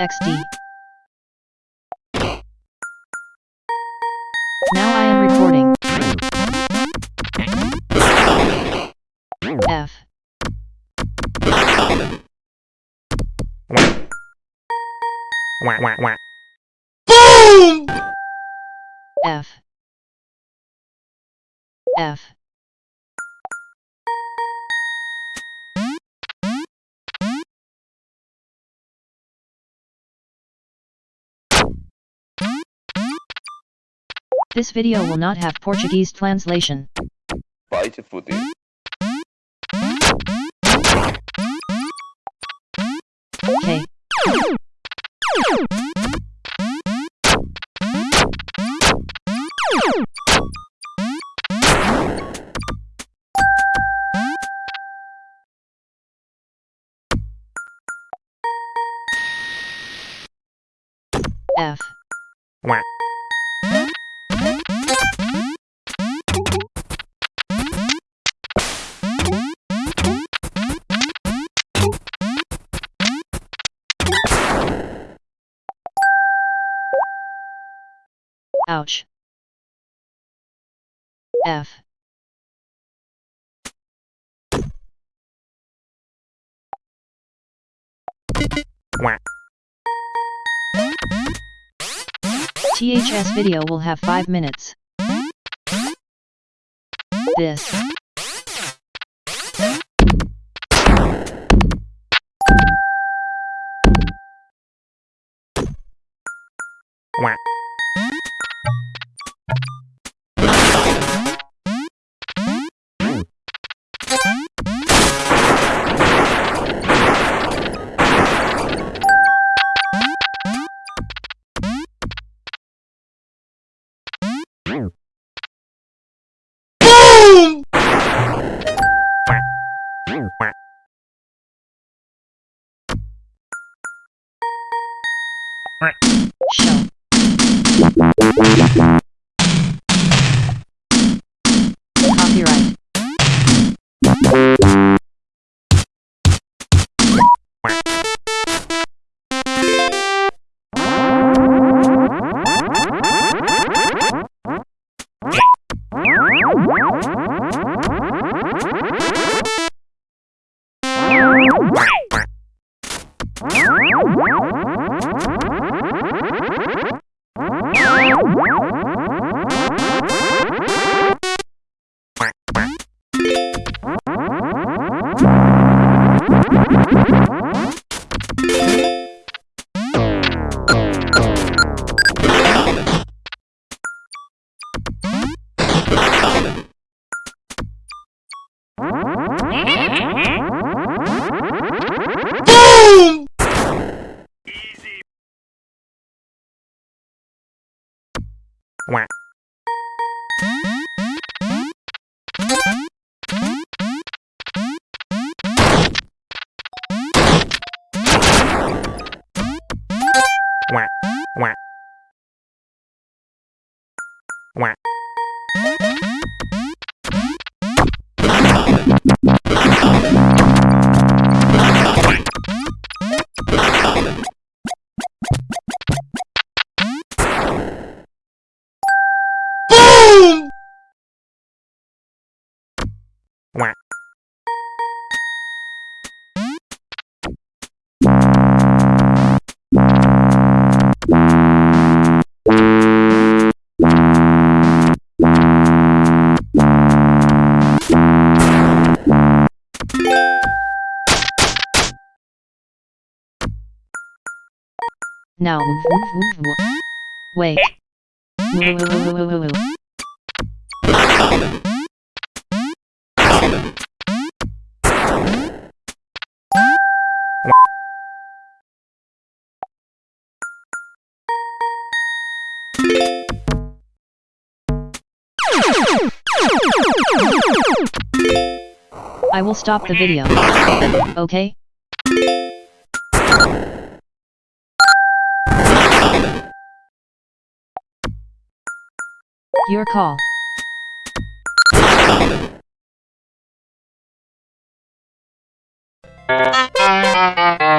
XD. Now I am recording. F. Wah. F. F. This video will not have Portuguese translation. Vai te fuder. K. F. Wah. Ouch. F. THS video will have 5 minutes. This. Wah. Show. Copyright. Wah. Wah. Wah. Wah. Wah. Now. Wait. I will stop the video. Okay? Your call.